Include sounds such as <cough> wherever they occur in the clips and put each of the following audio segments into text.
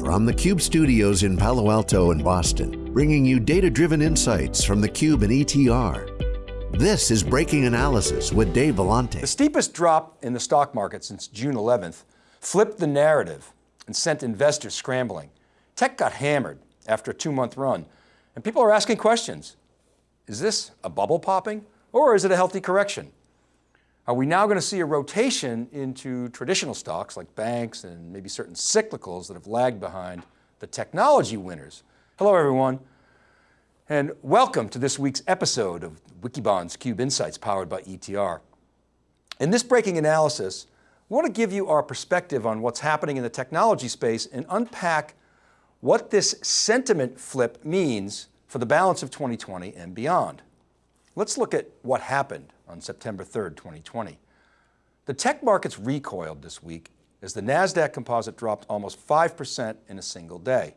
From the Cube studios in Palo Alto and Boston, bringing you data-driven insights from the Cube and ETR. This is Breaking Analysis with Dave Vellante. The steepest drop in the stock market since June 11th flipped the narrative and sent investors scrambling. Tech got hammered after a two month run and people are asking questions. Is this a bubble popping or is it a healthy correction? Are we now going to see a rotation into traditional stocks like banks and maybe certain cyclicals that have lagged behind the technology winners? Hello everyone, and welcome to this week's episode of Wikibon's Cube Insights powered by ETR. In this breaking analysis, I want to give you our perspective on what's happening in the technology space and unpack what this sentiment flip means for the balance of 2020 and beyond. Let's look at what happened on September 3rd, 2020. The tech markets recoiled this week as the NASDAQ composite dropped almost 5% in a single day.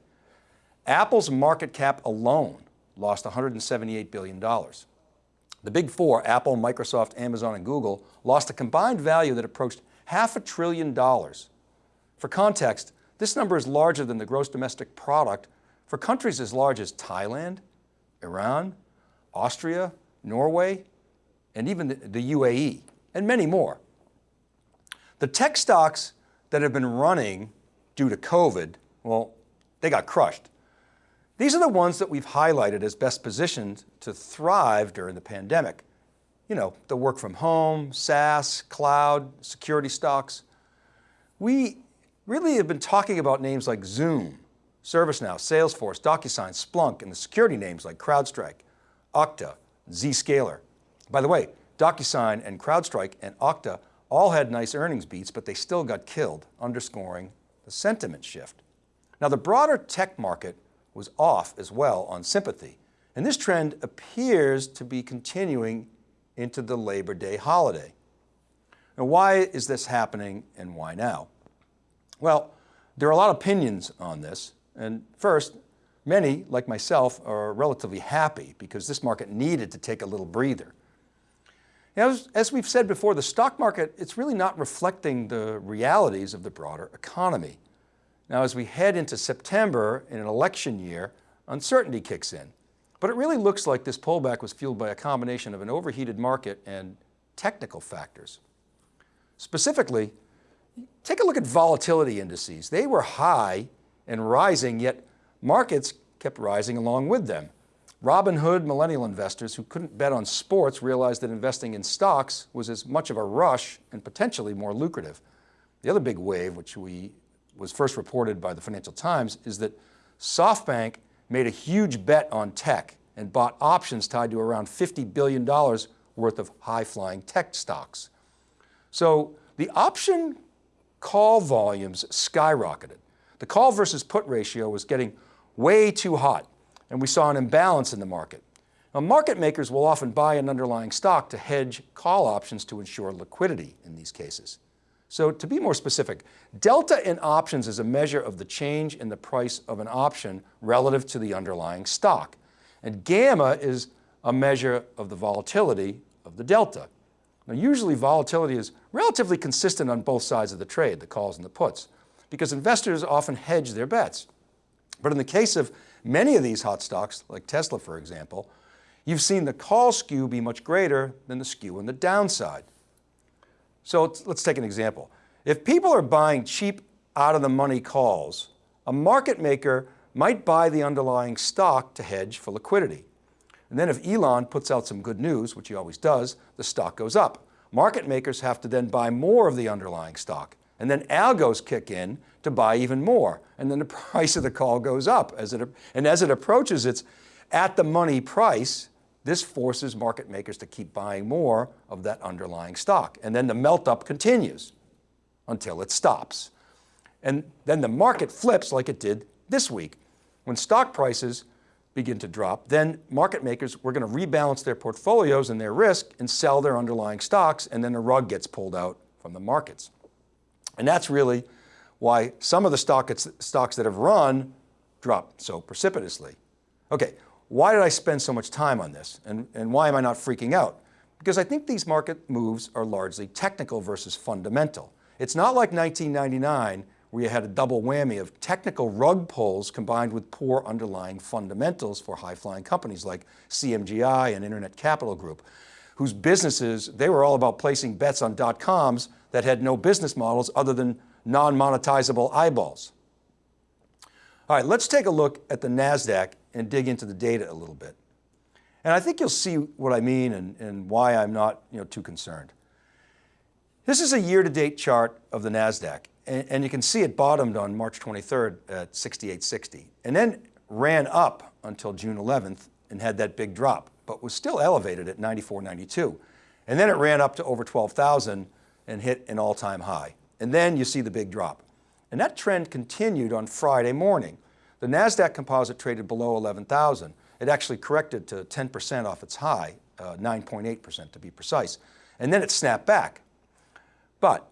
Apple's market cap alone lost $178 billion. The big four, Apple, Microsoft, Amazon, and Google, lost a combined value that approached half a trillion dollars. For context, this number is larger than the gross domestic product for countries as large as Thailand, Iran, Austria, Norway, and even the, UAE, and many more. The tech stocks that have been running due to COVID, well, they got crushed. These are the ones that we've highlighted as best positioned to thrive during the pandemic. You know, the work from home, SaaS, cloud, security stocks. We really have been talking about names like Zoom, ServiceNow, Salesforce, DocuSign, Splunk, and the security names like CrowdStrike, Okta, Zscaler. By the way, DocuSign and CrowdStrike and Okta all had nice earnings beats, but they still got killed, underscoring the sentiment shift. Now the broader tech market was off as well on sympathy, and this trend appears to be continuing into the Labor Day holiday. Now why is this happening and why now? Well, there are a lot of opinions on this, and first, many, like myself, are relatively happy because this market needed to take a little breather. As, as we've said before, the stock market, it's really not reflecting the realities of the broader economy. Now, as we head into September in an election year, uncertainty kicks in. But it really looks like this pullback was fueled by a combination of an overheated market and technical factors. Specifically, take a look at volatility indices. They were high and rising, yet markets kept rising along with them. Robinhood millennial investors who couldn't bet on sports realized that investing in stocks was as much of a rush and potentially more lucrative. The other big wave, which we was first reported by the Financial Times, is that SoftBank made a huge bet on tech and bought options tied to around $50 billion worth of high-flying tech stocks. So the option call volumes skyrocketed. The call versus put ratio was getting way too hot and we saw an imbalance in the market. Now, market makers will often buy an underlying stock to hedge call options to ensure liquidity in these cases. So to be more specific, delta in options is a measure of the change in the price of an option relative to the underlying stock. And gamma is a measure of the volatility of the delta. Now usually volatility is relatively consistent on both sides of the trade, the calls and the puts, because investors often hedge their bets. But in the case of Many of these hot stocks, like Tesla for example, you've seen the call skew be much greater than the skew on the downside. So let's take an example. If people are buying cheap out of the money calls, a market maker might buy the underlying stock to hedge for liquidity. And then if Elon puts out some good news, which he always does, the stock goes up. Market makers have to then buy more of the underlying stock. And then algos kick in to buy even more. And then the <laughs> price of the call goes up. As it, and as it approaches its at the money price, this forces market makers to keep buying more of that underlying stock. And then the melt up continues until it stops. And then the market flips like it did this week. When stock prices begin to drop, then market makers were going to rebalance their portfolios and their risk and sell their underlying stocks and then the rug gets pulled out from the markets. And that's really why some of the stock, stocks that have run dropped so precipitously. Okay, why did I spend so much time on this? And, and why am I not freaking out? Because I think these market moves are largely technical versus fundamental. It's not like 1999 where you had a double whammy of technical rug pulls combined with poor underlying fundamentals for high-flying companies like CMGI and Internet Capital Group, whose businesses, they were all about placing bets on dot-coms that had no business models other than non-monetizable eyeballs. All right, let's take a look at the NASDAQ and dig into the data a little bit. And I think you'll see what I mean and, and why I'm not you know, too concerned. This is a year-to-date chart of the NASDAQ, and, and, you can see it bottomed on March 23rd at 6860, and then ran up until June 11th and had that big drop, but was still elevated at 94.92. And then it ran up to over 12,000 and hit an all-time high. And then you see the big drop. And that trend continued on Friday morning. The NASDAQ composite traded below 11,000. It actually corrected to 10% off its high, 9.8% uh, to be precise. And then it snapped back. But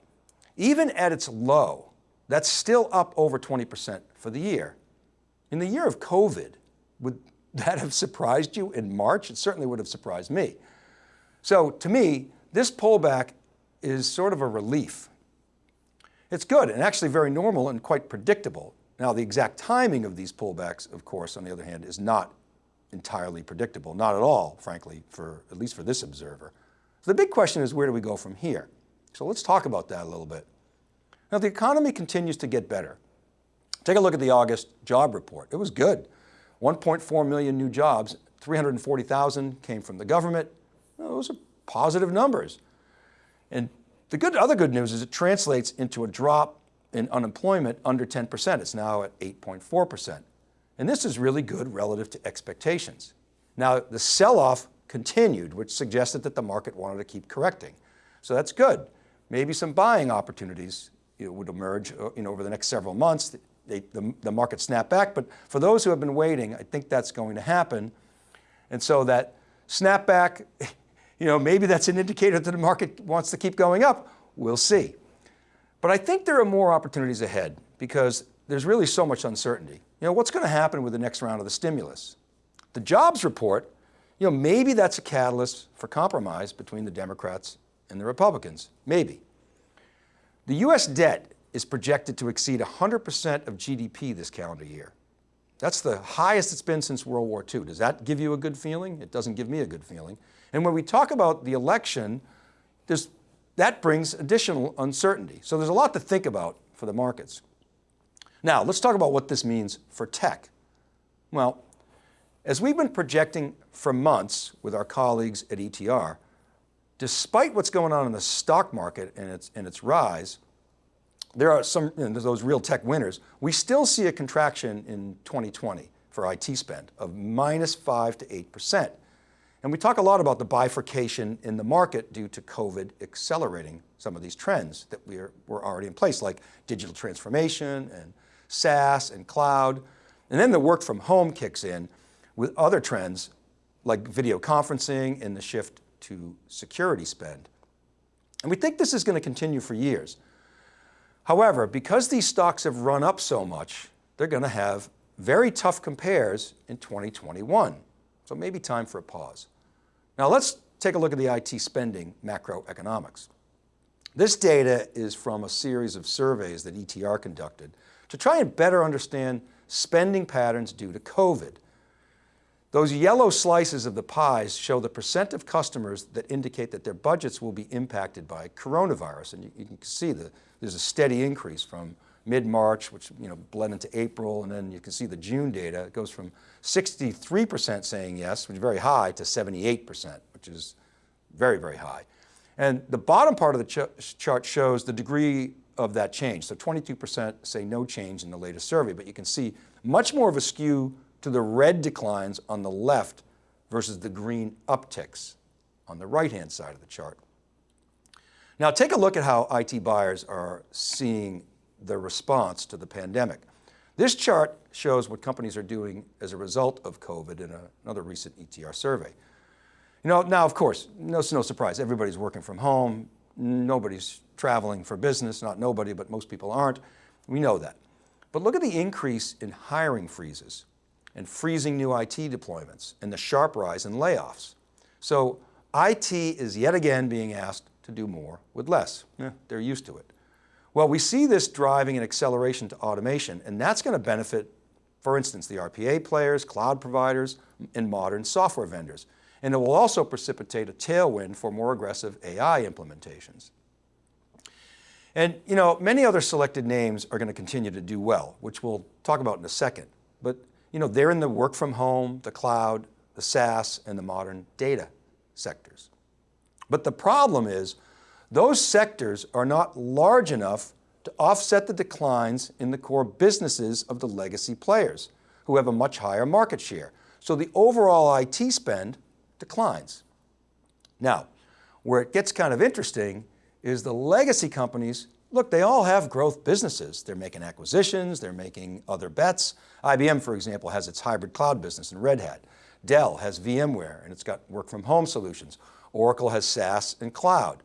even at its low, that's still up over 20% for the year. In the year of COVID, would <laughs> that have surprised you in March? It certainly would have surprised me. So to me, this pullback is sort of a relief. It's good and actually very normal and quite predictable. Now the exact timing of these pullbacks, of course, on the other hand, is not entirely predictable, not at all, frankly, for at least for this observer. So the big question is where do we go from here? So let's talk about that a little bit. Now the economy continues to get better. Take a look at the August job report. It was good. 1.4 million new jobs, 340,000 came from the government. Those are positive numbers. And the good, other good news is it translates into a drop in unemployment under 10%. It's now at 8.4%. And this is really good relative to expectations. Now, the sell-off continued, which suggested that the market wanted to keep correcting. So that's good. Maybe some buying opportunities you know, would emerge uh, you know, over the next several months. They, the, the market snapped back, but for those who have been waiting, I think that's going to happen. And so that snapback, <laughs> you know, maybe that's an indicator that the market wants to keep going up. We'll see. But I think there are more opportunities ahead because there's really so much uncertainty. You know, what's going to happen with the next round of the stimulus? The jobs report, you know, maybe that's a catalyst for compromise between the Democrats and the Republicans, maybe. The US debt is projected to exceed 100% of GDP this calendar year. That's the highest it's been since World War II. Does that give you a good feeling? It doesn't give me a good feeling. And when we talk about the election, that brings additional uncertainty. So there's a lot to think about for the markets. Now, let's talk about what this means for tech. Well, as we've been projecting for months with our colleagues at ETR, despite what's going on in the stock market and its, and its rise, there are some, you know, those real tech winners, we still see a contraction in 2020 for IT spend of minus five to 8%. And we talk a lot about the bifurcation in the market due to COVID accelerating some of these trends that we are, were already in place, like digital transformation and SaaS and cloud. And then the work from home kicks in with other trends like video conferencing and the shift to security spend. And we think this is going to continue for years. However, because these stocks have run up so much, they're going to have very tough compares in 2021. So maybe time for a pause. Now let's take a look at the IT spending macroeconomics. This data is from a series of surveys that ETR conducted to try and better understand spending patterns due to COVID. Those yellow slices of the pies show the percent of customers that indicate that their budgets will be impacted by coronavirus. And you, you can see that there's a steady increase from mid-March, which you know bled into April, and then you can see the June data. It goes from 63% saying yes, which is very high, to 78%, which is very, very high. And the bottom part of the ch chart shows the degree of that change. So 22% say no change in the latest survey, but you can see much more of a skew to the red declines on the left versus the green upticks on the right-hand side of the chart. Now take a look at how IT buyers are seeing the response to the pandemic. This chart shows what companies are doing as a result of COVID in a, another recent ETR survey. You know, now of course, no, no surprise, everybody's working from home, nobody's traveling for business, not nobody, but most people aren't. We know that. But look at the increase in hiring freezes and freezing new IT deployments and the sharp rise in layoffs. So IT is yet again being asked to do more with less. Yeah, they're used to it. Well, we see this driving an acceleration to automation, and that's going to benefit, for instance, the RPA players, cloud providers, and modern software vendors. And it will also precipitate a tailwind for more aggressive AI implementations. And you know, many other selected names are going to continue to do well, which we'll talk about in a second. But you know, they're in the work from home, the cloud, the SaaS, and the modern data sectors. But the problem is, those sectors are not large enough to offset the declines in the core businesses of the legacy players, who have a much higher market share. So the overall IT spend declines. Now, where it gets kind of interesting is the legacy companies, look, they all have growth businesses. They're making acquisitions, they're making other bets. IBM, for example, has its hybrid cloud business in Red Hat. Dell has VMware and it's got work from home solutions. Oracle has SaaS and cloud.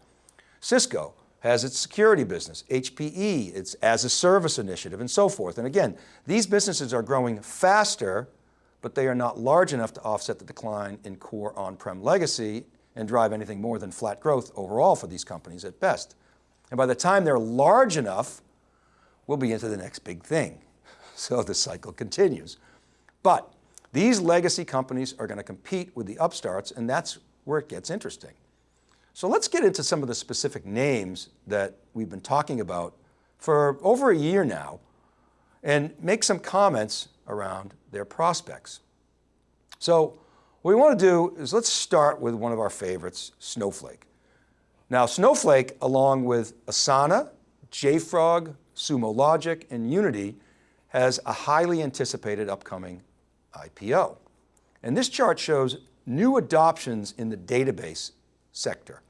Cisco has its security business, HPE, its as a service initiative and so forth. And again, these businesses are growing faster, but they are not large enough to offset the decline in core on-prem legacy and drive anything more than flat growth overall for these companies at best. And by the time they're large enough, we'll be into the next big thing. <laughs> So the cycle continues. But these legacy companies are going to compete with the upstarts and that's where it gets interesting. So let's get into some of the specific names that we've been talking about for over a year now and make some comments around their prospects. So what we want to do is let's start with one of our favorites, Snowflake. Now Snowflake, along with Asana, JFrog, Sumo Logic, and Unity, has a highly anticipated upcoming IPO. And this chart shows new adoptions in the database sector.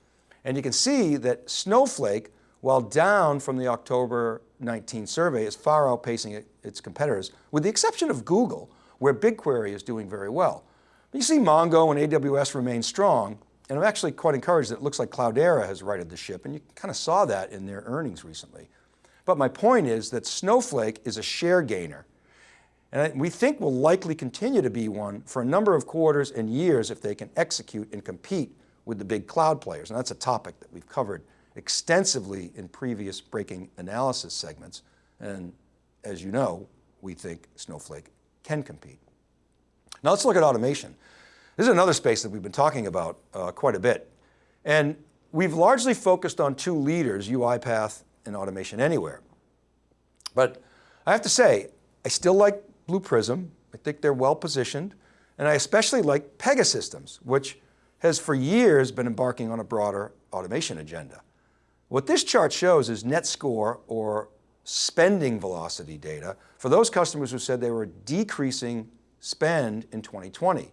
And you can see that Snowflake, while down from the October 19 survey, is far outpacing its competitors, with the exception of Google, where BigQuery is doing very well. You see Mongo and AWS remain strong, and I'm actually quite encouraged that it looks like Cloudera has righted the ship, and you kind of saw that in their earnings recently. But my point is that Snowflake is a share gainer, and we think will likely continue to be one for a number of quarters and years if they can execute and compete with the big cloud players. And that's a topic that we've covered extensively in previous breaking analysis segments. And as you know, we think Snowflake can compete. Now let's look at automation. This is another space that we've been talking about uh, quite a bit. And we've largely focused on two leaders, UiPath and Automation Anywhere. But I have to say, I still like Blue Prism. I think they're well positioned. And I especially like Pegasystems, which has for years been embarking on a broader automation agenda. What this chart shows is net score or spending velocity data for those customers who said they were decreasing spend in 2020.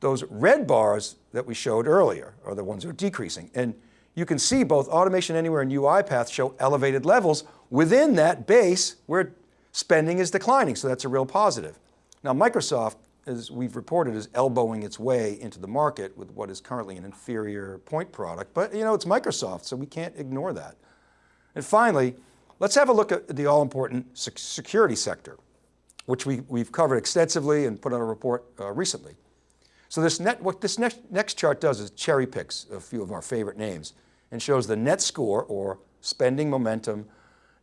Those red bars that we showed earlier are the ones that are decreasing. And you can see both Automation Anywhere and UiPath show elevated levels within that base where spending is declining. So that's a real positive. Now Microsoft, as we've reported, is elbowing its way into the market with what is currently an inferior point product. But you know, it's Microsoft, so we can't ignore that. And finally, let's have a look at the all important security sector which we, we've covered extensively and put on a report uh, recently. So this net, what this next, next chart does is cherry picks a few of our favorite names and shows the net score or spending momentum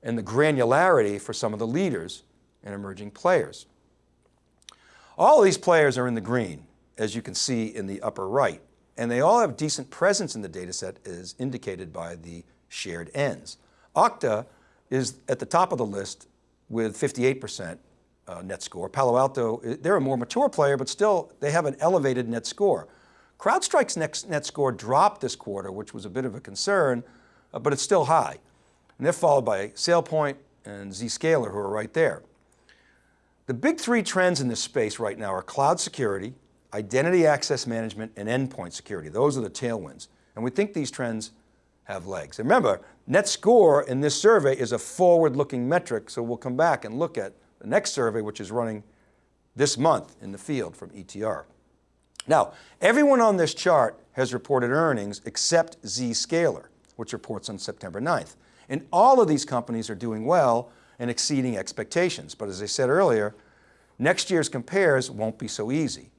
and the granularity for some of the leaders and emerging players. All of these players are in the green, as you can see in the upper right, and they all have decent presence in the data set as indicated by the shared Ns. Okta is at the top of the list with 58% uh, net score. Palo Alto, they're a more mature player, but still they have an elevated net score. CrowdStrike's net, net score dropped this quarter, which was a bit of a concern, uh, but it's still high. And they're followed by SailPoint and Zscaler, who are right there. The big three trends in this space right now are cloud security, identity access management, and endpoint security. Those are the tailwinds. And we think these trends have legs. And remember, net score in this survey is a forward-looking metric, so we'll come back and look at the next survey, which is running this month in the field from ETR. Now, everyone on this chart has reported earnings except Zscaler, which reports on September 9th. And all of these companies are doing well and exceeding expectations. But as I said earlier, next year's compares won't be so easy.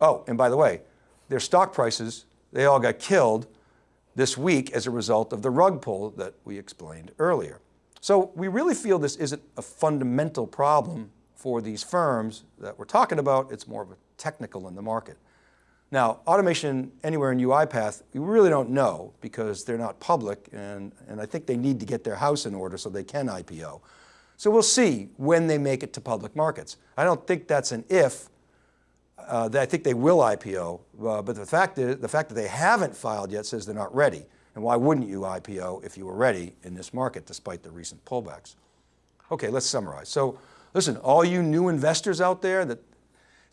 Oh, and by the way, their stock prices, they all got killed this week as a result of the rug pull that we explained earlier. So we really feel this isn't a fundamental problem for these firms that we're talking about, it's more of a technical in the market. Now, automation anywhere in UiPath, we really don't know because they're not public and, and I think they need to get their house in order so they can IPO. So we'll see when they make it to public markets. I don't think that's an if, uh, I think they will IPO, uh, but the fact, is, the fact that they haven't filed yet says they're not ready. And why wouldn't you IPO if you were ready in this market despite the recent pullbacks? Okay, let's summarize. So listen, all you new investors out there that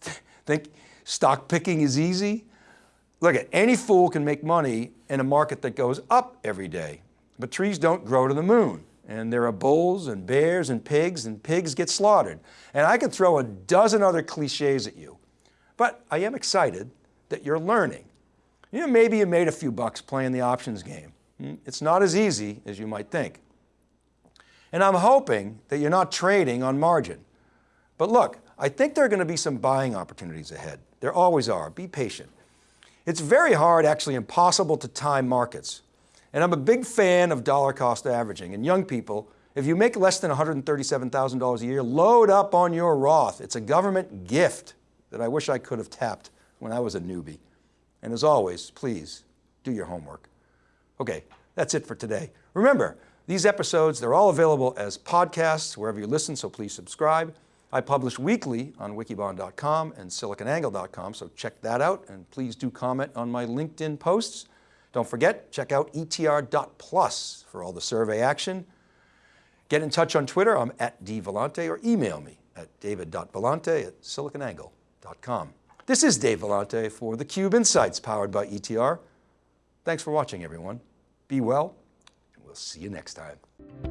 <laughs> think stock picking is easy, look at any fool can make money in a market that goes up every day, but trees don't grow to the moon. And there are bulls and bears and pigs and pigs get slaughtered. And I could throw a dozen other cliches at you. But I am excited that you're learning. You know, maybe you made a few bucks playing the options game. Hmm? It's not as easy as you might think. And I'm hoping that you're not trading on margin. But look, I think there are going to be some buying opportunities ahead. There always are. Be patient. It's very hard, actually impossible to time markets. And I'm a big fan of dollar cost averaging. And young people, if you make less than $137,000 a year, load up on your Roth. It's a government gift that I wish I could have tapped when I was a newbie. And as always, please do your homework. Okay, that's it for today. Remember, these episodes, they're all available as podcasts wherever you listen, so please subscribe. I publish weekly on wikibon.com and siliconangle.com, so check that out and please do comment on my LinkedIn posts. Don't forget, check out etr.plus for all the survey action. Get in touch on Twitter, I'm at dvellante, or email me at david.vellante at siliconangle.com. This is Dave Vellante for theCUBE Insights powered by ETR. Thanks for watching everyone. Be well, and we'll see you next time.